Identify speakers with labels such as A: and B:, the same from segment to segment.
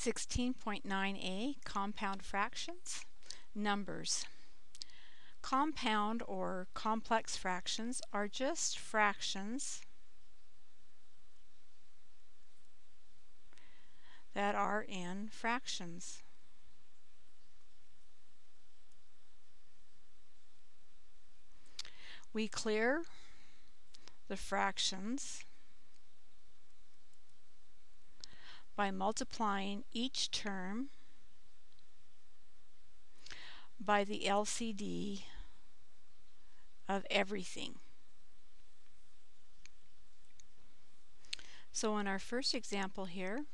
A: 16.9a Compound Fractions Numbers Compound or complex fractions are just fractions that are in fractions. We clear the fractions by multiplying each term by the LCD of everything. So in our first example here,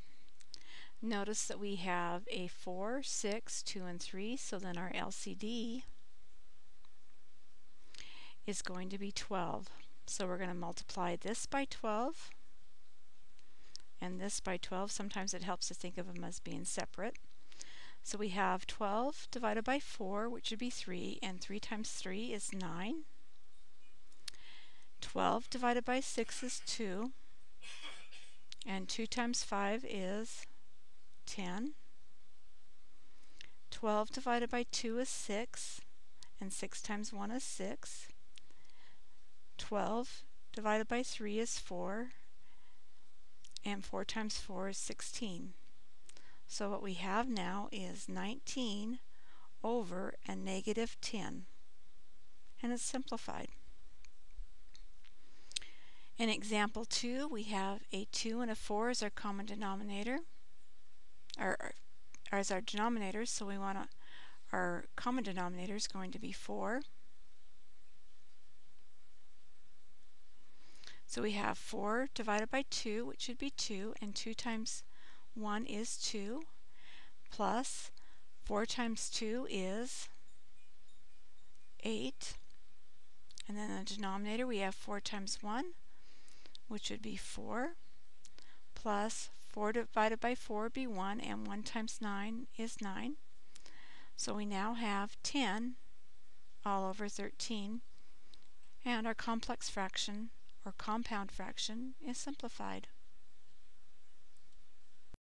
A: notice that we have a 4, 6, 2, and 3, so then our LCD is going to be 12. So we're going to multiply this by 12 and this by 12. Sometimes it helps to think of them as being separate. So we have 12 divided by 4, which would be 3, and 3 times 3 is 9. 12 divided by 6 is 2, and 2 times 5 is 10. 12 divided by 2 is 6, and 6 times 1 is 6. 12 divided by 3 is 4, and 4 times 4 is 16. So what we have now is 19 over a negative 10. And it's simplified. In example 2, we have a 2 and a 4 as our common denominator, or, or as our denominators, so we want our common denominator is going to be 4. So we have 4 divided by 2, which should be 2, and 2 times 1 is 2, plus 4 times 2 is 8. And then the denominator we have 4 times 1, which would be 4, plus 4 divided by 4 would be 1, and 1 times 9 is 9. So we now have 10 all over 13, and our complex fraction or compound fraction is simplified.